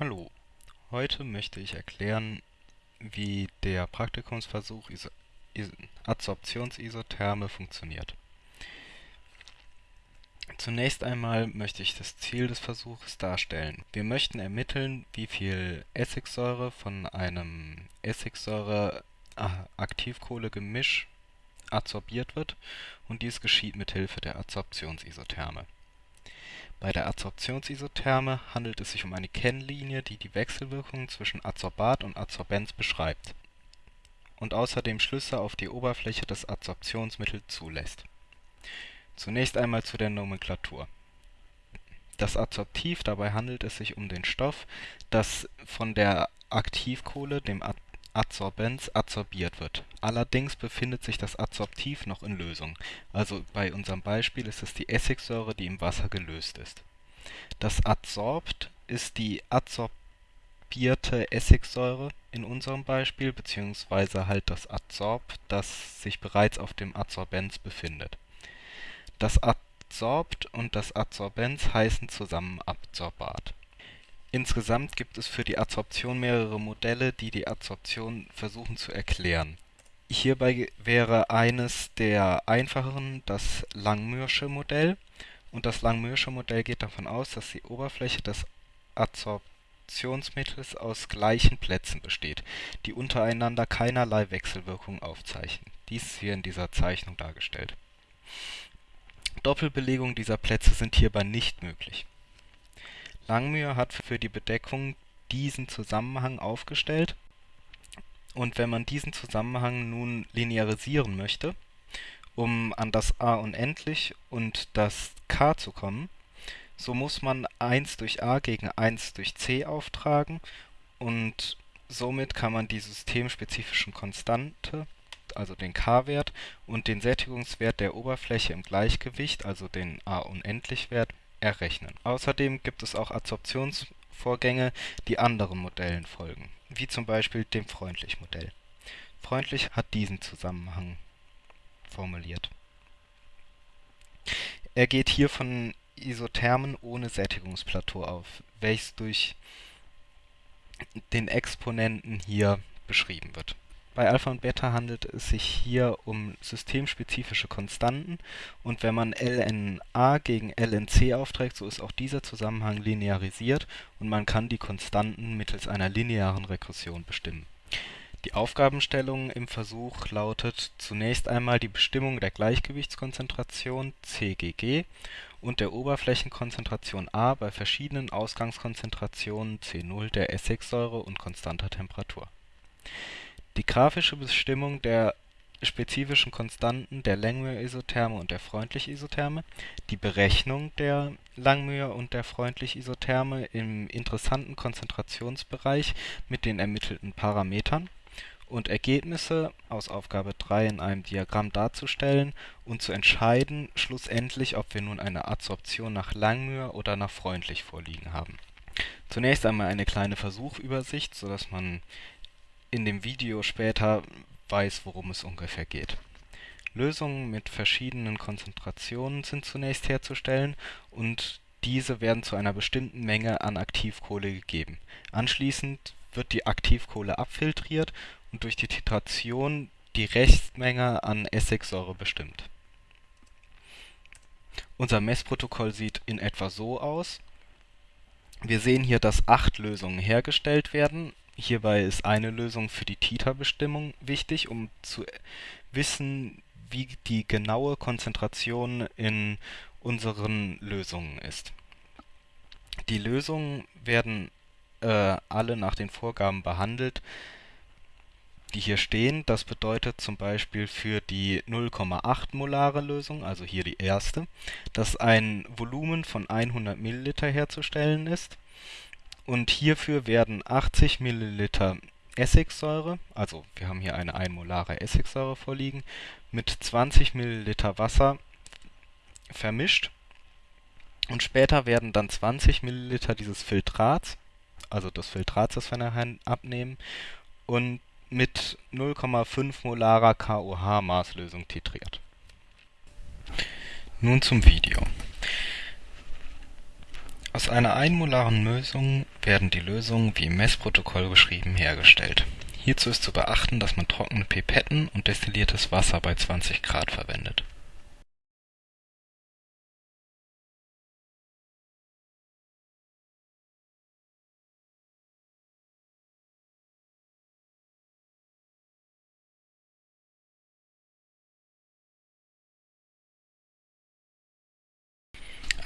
Hallo, heute möchte ich erklären, wie der Praktikumsversuch Iso Is Adsorptionsisotherme funktioniert. Zunächst einmal möchte ich das Ziel des Versuches darstellen. Wir möchten ermitteln, wie viel Essigsäure von einem Essigsäure-Aktivkohle-Gemisch adsorbiert wird und dies geschieht mit Hilfe der Adsorptionsisotherme. Bei der Adsorptionsisotherme handelt es sich um eine Kennlinie, die die Wechselwirkungen zwischen Adsorbat und Adsorbenz beschreibt und außerdem Schlüsse auf die Oberfläche des Adsorptionsmittels zulässt. Zunächst einmal zu der Nomenklatur. Das Adsorptiv, dabei handelt es sich um den Stoff, das von der Aktivkohle, dem Adsorbens, adsorbiert wird. Allerdings befindet sich das Adsorptiv noch in Lösung, also bei unserem Beispiel ist es die Essigsäure, die im Wasser gelöst ist. Das Adsorbt ist die adsorbierte Essigsäure in unserem Beispiel, beziehungsweise halt das Adsorb, das sich bereits auf dem Adsorbens befindet. Das Adsorbt und das Adsorbens heißen zusammen Adsorbat Insgesamt gibt es für die Adsorption mehrere Modelle, die die Adsorption versuchen zu erklären. Hierbei wäre eines der einfacheren das Langmuirsche Modell und das Langmuirsche Modell geht davon aus, dass die Oberfläche des Adsorptionsmittels aus gleichen Plätzen besteht, die untereinander keinerlei Wechselwirkung aufzeichnen. Dies ist hier in dieser Zeichnung dargestellt. Doppelbelegungen dieser Plätze sind hierbei nicht möglich Langmuir hat für die Bedeckung diesen Zusammenhang aufgestellt. Und wenn man diesen Zusammenhang nun linearisieren möchte, um an das a unendlich und das k zu kommen, so muss man 1 durch a gegen 1 durch c auftragen und somit kann man die systemspezifischen Konstante, also den k-Wert, und den Sättigungswert der Oberfläche im Gleichgewicht, also den a-Unendlich-Wert, errechnen. Außerdem gibt es auch Adsorptionsvorgänge, die anderen Modellen folgen, wie zum Beispiel dem Freundlich-Modell. Freundlich hat diesen Zusammenhang formuliert. Er geht hier von Isothermen ohne Sättigungsplateau auf, welches durch den Exponenten hier beschrieben wird bei Alpha und Beta handelt es sich hier um systemspezifische Konstanten und wenn man ln(a) gegen ln(c) aufträgt, so ist auch dieser Zusammenhang linearisiert und man kann die Konstanten mittels einer linearen Regression bestimmen. Die Aufgabenstellung im Versuch lautet zunächst einmal die Bestimmung der Gleichgewichtskonzentration (CGG) und der Oberflächenkonzentration (A) bei verschiedenen Ausgangskonzentrationen (C0) der Essigsäure und konstanter Temperatur die grafische Bestimmung der spezifischen Konstanten der Langmuir-Isotherme und der Freundlich-Isotherme, die Berechnung der Langmuir und der Freundlich-Isotherme im interessanten Konzentrationsbereich mit den ermittelten Parametern und Ergebnisse aus Aufgabe 3 in einem Diagramm darzustellen und zu entscheiden schlussendlich, ob wir nun eine Adsorption nach Langmuir oder nach Freundlich vorliegen haben. Zunächst einmal eine kleine Versuchübersicht, so dass man in dem Video später weiß, worum es ungefähr geht. Lösungen mit verschiedenen Konzentrationen sind zunächst herzustellen und diese werden zu einer bestimmten Menge an Aktivkohle gegeben. Anschließend wird die Aktivkohle abfiltriert und durch die Titration die Restmenge an Essigsäure bestimmt. Unser Messprotokoll sieht in etwa so aus. Wir sehen hier, dass acht Lösungen hergestellt werden Hierbei ist eine Lösung für die Titerbestimmung wichtig, um zu wissen, wie die genaue Konzentration in unseren Lösungen ist. Die Lösungen werden äh, alle nach den Vorgaben behandelt, die hier stehen. Das bedeutet zum Beispiel für die 0,8 molare Lösung, also hier die erste, dass ein Volumen von 100 Milliliter herzustellen ist und hierfür werden 80 Milliliter Essigsäure, also wir haben hier eine einmolare Essigsäure vorliegen, mit 20 Milliliter Wasser vermischt und später werden dann 20 Milliliter dieses Filtrats, also des Filtrats, das wir nachher abnehmen, und mit 0,5 molarer KOH-Maßlösung titriert. Nun zum Video Aus einer einmolaren Lösung werden die Lösungen wie im Messprotokoll beschrieben hergestellt. Hierzu ist zu beachten, dass man trockene Pipetten und destilliertes Wasser bei 20 Grad verwendet.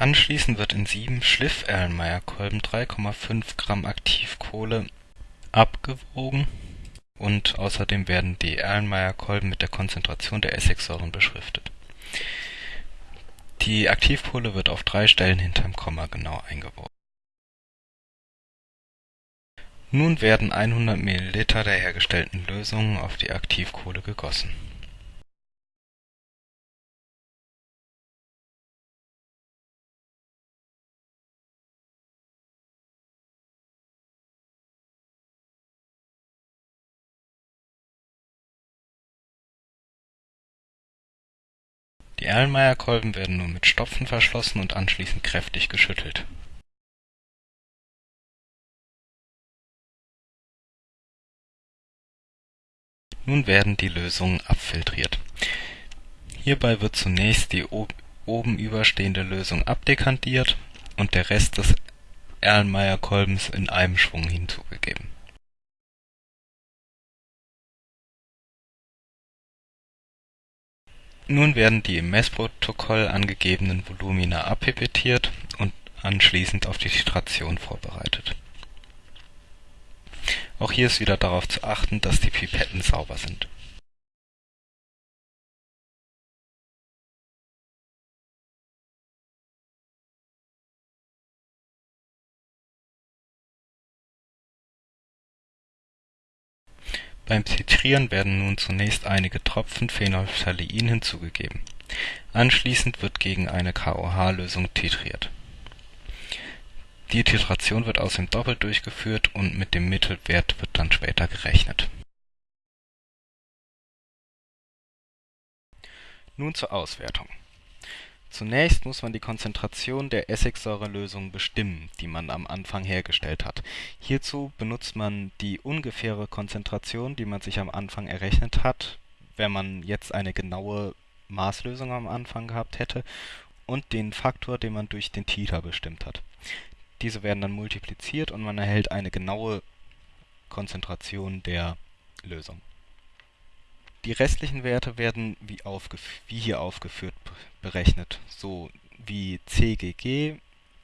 Anschließend wird in sieben Schliff-Erlenmeyer-Kolben 3,5 Gramm Aktivkohle abgewogen und außerdem werden die Erlenmeyer-Kolben mit der Konzentration der Essigsäuren beschriftet. Die Aktivkohle wird auf drei Stellen hinterm Komma genau eingewogen. Nun werden 100 ml der hergestellten Lösung auf die Aktivkohle gegossen Die Erlenmeyer-Kolben werden nun mit Stopfen verschlossen und anschließend kräftig geschüttelt. Nun werden die Lösungen abfiltriert. Hierbei wird zunächst die oben überstehende Lösung abdekantiert und der Rest des Erlenmeyer-Kolbens in einem Schwung hinzugegeben Nun werden die im Messprotokoll angegebenen Volumina abpipettiert und anschließend auf die Titration vorbereitet. Auch hier ist wieder darauf zu achten, dass die Pipetten sauber sind. Beim Titrieren werden nun zunächst einige Tropfen Phenolphthalein hinzugegeben. Anschließend wird gegen eine KOH-Lösung titriert. Die Titration wird außerdem doppelt durchgeführt und mit dem Mittelwert wird dann später gerechnet. Nun zur Auswertung Zunächst muss man die Konzentration der Essigsäurelösung bestimmen, die man am Anfang hergestellt hat. Hierzu benutzt man die ungefähre Konzentration, die man sich am Anfang errechnet hat, wenn man jetzt eine genaue Maßlösung am Anfang gehabt hätte, und den Faktor, den man durch den Titer bestimmt hat. Diese werden dann multipliziert und man erhält eine genaue Konzentration der Lösung die restlichen Werte werden wie, wie hier aufgeführt berechnet, so wie CGG,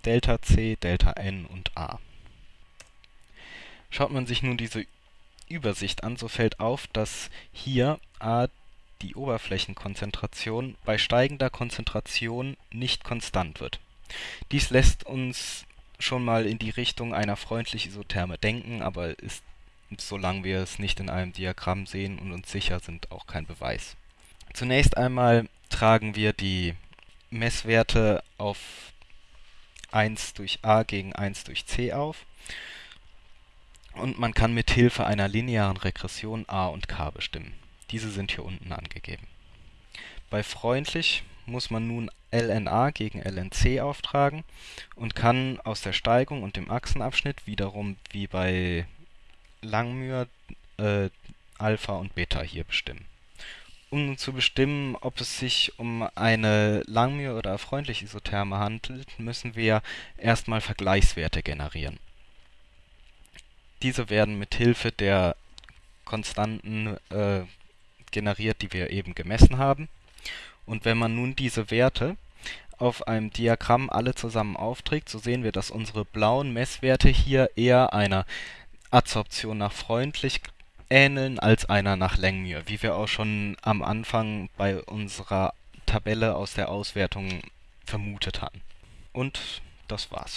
Delta C, Delta N und A. Schaut man sich nun diese Übersicht an, so fällt auf, dass hier A die Oberflächenkonzentration bei steigender Konzentration nicht konstant wird. Dies lässt uns schon mal in die Richtung einer freundlich Isotherme denken, aber ist solange wir es nicht in einem Diagramm sehen und uns sicher sind, auch kein Beweis. Zunächst einmal tragen wir die Messwerte auf 1 durch a gegen 1 durch c auf und man kann mit Hilfe einer linearen Regression a und k bestimmen. Diese sind hier unten angegeben. Bei freundlich muss man nun LNA gegen LNC auftragen und kann aus der Steigung und dem Achsenabschnitt wiederum wie bei Langmuir äh, Alpha und Beta hier bestimmen. Um zu bestimmen, ob es sich um eine Langmuir oder freundliche Isotherme handelt, müssen wir erstmal Vergleichswerte generieren. Diese werden mit Hilfe der Konstanten äh, generiert, die wir eben gemessen haben. Und wenn man nun diese Werte auf einem Diagramm alle zusammen aufträgt, so sehen wir, dass unsere blauen Messwerte hier eher einer Adsorption nach freundlich ähneln als einer nach Langmuir, wie wir auch schon am Anfang bei unserer Tabelle aus der Auswertung vermutet hatten. Und das war's